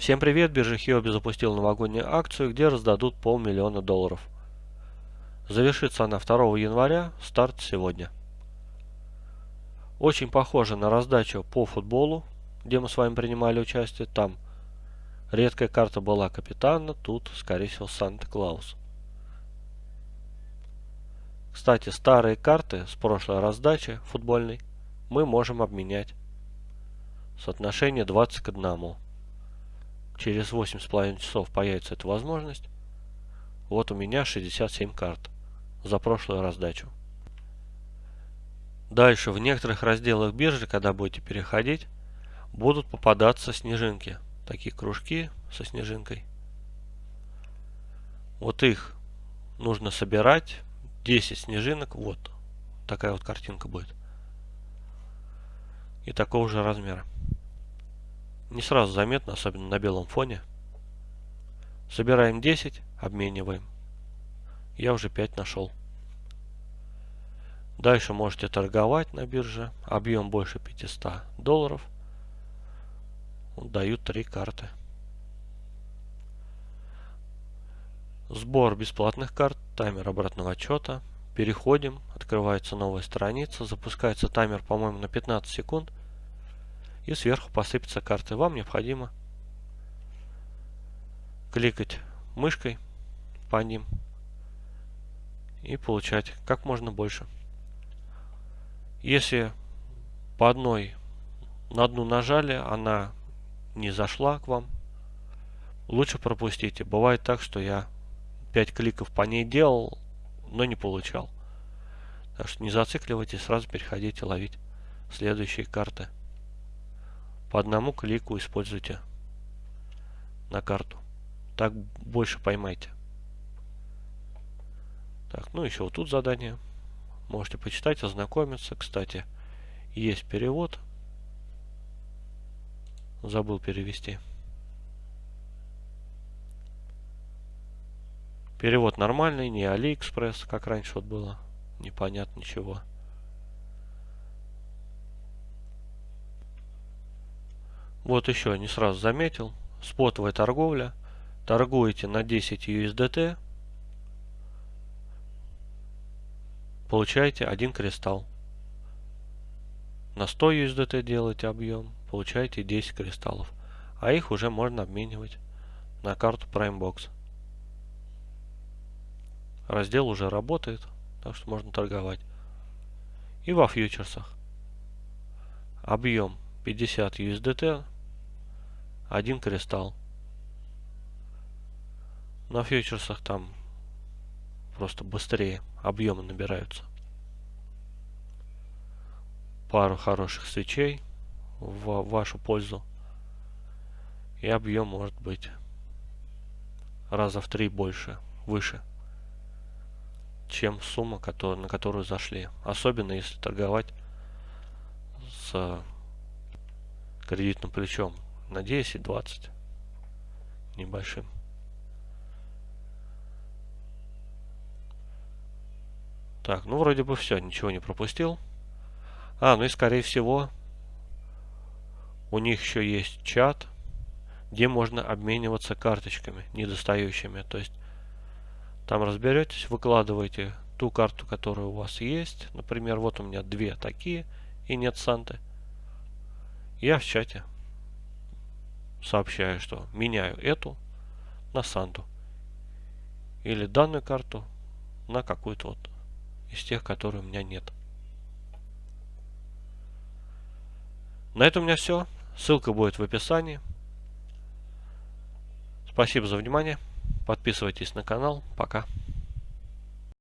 Всем привет! Биржа Хиоби запустила новогоднюю акцию, где раздадут полмиллиона долларов. Завершится она 2 января, старт сегодня. Очень похоже на раздачу по футболу, где мы с вами принимали участие. Там редкая карта была капитана, тут, скорее всего, Санта-Клаус. Кстати, старые карты с прошлой раздачи футбольной мы можем обменять. Соотношение 20 к 1 через 8,5 часов появится эта возможность. Вот у меня 67 карт за прошлую раздачу. Дальше в некоторых разделах биржи, когда будете переходить, будут попадаться снежинки. Такие кружки со снежинкой. Вот их нужно собирать. 10 снежинок. Вот такая вот картинка будет. И такого же размера. Не сразу заметно, особенно на белом фоне. Собираем 10, обмениваем. Я уже 5 нашел. Дальше можете торговать на бирже. Объем больше 500 долларов. Дают 3 карты. Сбор бесплатных карт. Таймер обратного отчета. Переходим. Открывается новая страница. Запускается таймер, по-моему, на 15 секунд и сверху посыпятся карты. Вам необходимо кликать мышкой по ним и получать как можно больше. Если по одной на одну нажали, она не зашла к вам, лучше пропустите. Бывает так, что я 5 кликов по ней делал, но не получал. Так что не зацикливайтесь, сразу переходите ловить следующие карты. По одному клику используйте на карту. Так больше поймайте. Так, ну еще вот тут задание. Можете почитать, ознакомиться. Кстати, есть перевод. Забыл перевести. Перевод нормальный, не Алиэкспресс, как раньше вот было. Непонятно ничего. Вот еще не сразу заметил. Спотовая торговля. Торгуете на 10 USDT. Получаете один кристалл. На 100 USDT делаете объем. Получаете 10 кристаллов. А их уже можно обменивать на карту PrimeBox. Раздел уже работает. Так что можно торговать. И во фьючерсах. Объем 50 USDT, один кристалл. На фьючерсах там просто быстрее объемы набираются. Пару хороших свечей в вашу пользу. И объем может быть раза в три больше, выше, чем сумма, который, на которую зашли. Особенно если торговать с кредитным плечом на 10-20 небольшим. Так, ну вроде бы все, ничего не пропустил. А, ну и скорее всего у них еще есть чат, где можно обмениваться карточками недостающими. То есть там разберетесь, выкладываете ту карту, которая у вас есть. Например, вот у меня две такие и нет Санты. Я в чате сообщаю, что меняю эту на Санту. Или данную карту на какую-то вот из тех, которые у меня нет. На этом у меня все. Ссылка будет в описании. Спасибо за внимание. Подписывайтесь на канал. Пока.